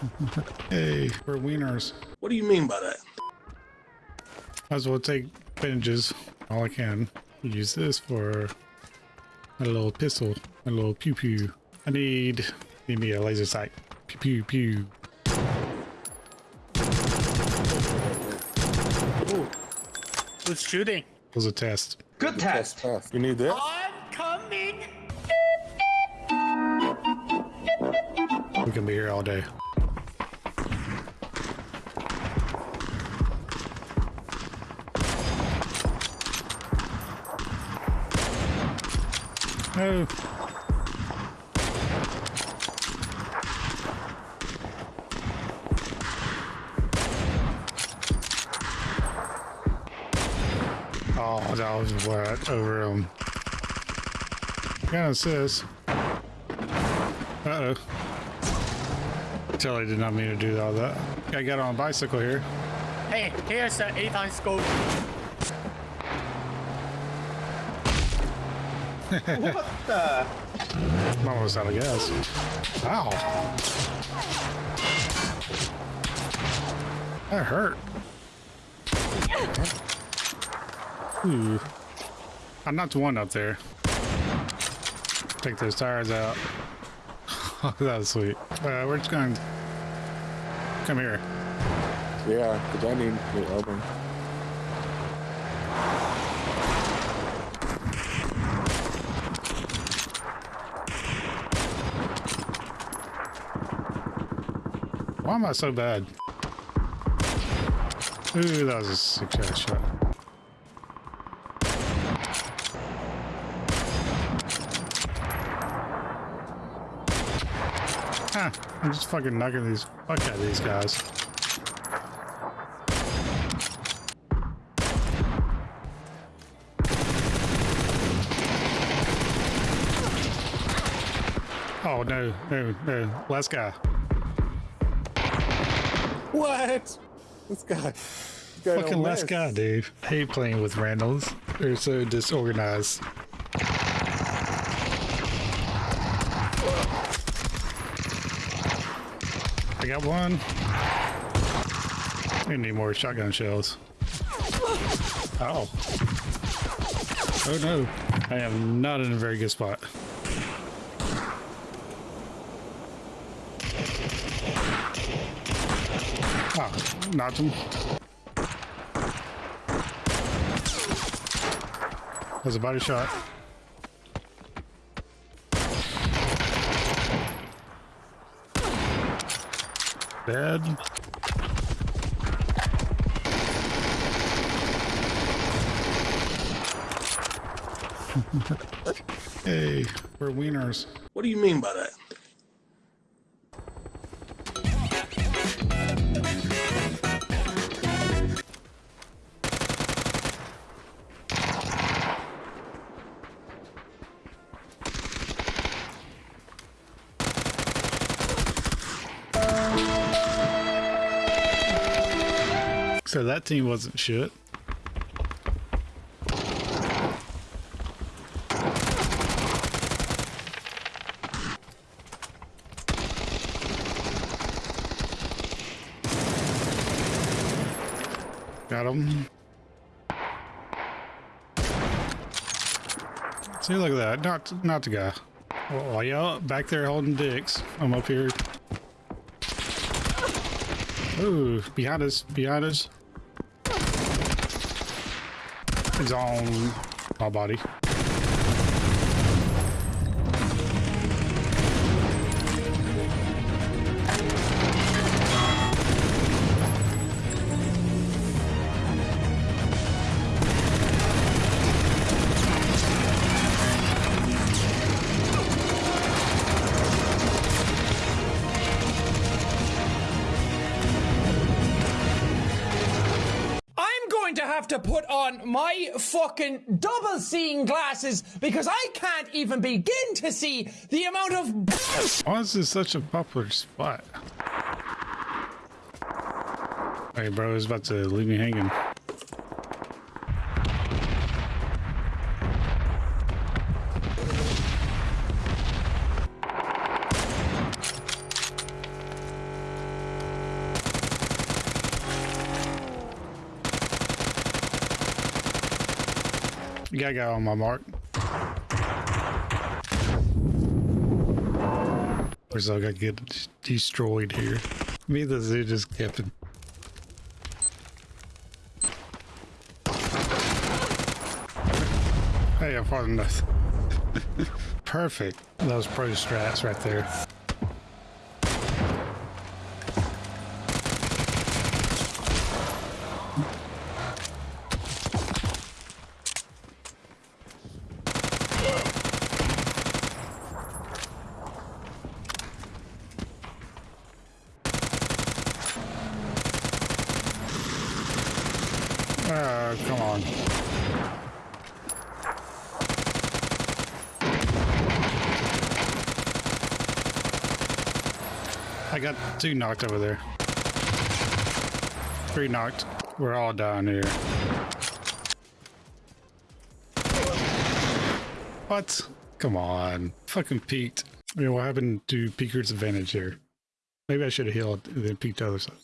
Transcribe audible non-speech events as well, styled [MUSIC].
[LAUGHS] Hey, we're wieners. What do you mean by that? Might as well take bandages all I can. Use this for a little pistol, a little pew pew. I need need me a laser sight. Pew pew pew. Who's shooting? was a test. Good test. Tough. You need this? I'm coming. We can be here all day. Oh. That was what over him. Kind of says. Uh oh. Totally did not mean to do all that. I got on a bicycle here. Hey, here's the eight-time scope. I'm almost out of gas. Ow. That hurt. Ooh. I'm not the one up there. Take those tires out. [LAUGHS] That was sweet. Uh, we're just going. Come here. Yeah, because I need to open. Why am I so bad? Ooh, that was a sick shot. Huh, I'm just fucking knocking these fuck out of these guys. Oh no, no, no, last guy. What? This guy. This guy Fucking last guy, dude. I hate playing with randoms. They're so disorganized. I got one. We need more shotgun shells. Oh. Oh no. I am not in a very good spot. Knocked him. There's a body shot. Dead. [LAUGHS] hey, we're wieners. What do you mean by that? So that team wasn't shit. Got him. See, look at that. Not, not the guy. Oh, y'all back there holding dicks. I'm up here. Ooh, behind us, behind us. It's on my body. To put on my fucking double seeing glasses because I can't even begin to see the amount of Why is this such a popular spot? Hey, bro, he's about to leave me hanging. You gotta go on my mark. We're still gonna get destroyed here. Me and the zoo just kept it. Hey, I'm far enough. Perfect. Those pro strats right there. Oh, come on. I got two knocked over there. Three knocked. We're all down here. What? Come on. Fucking peeked. I mean, what happened to Peeker's advantage here? Maybe I should have healed and then peeked the other side.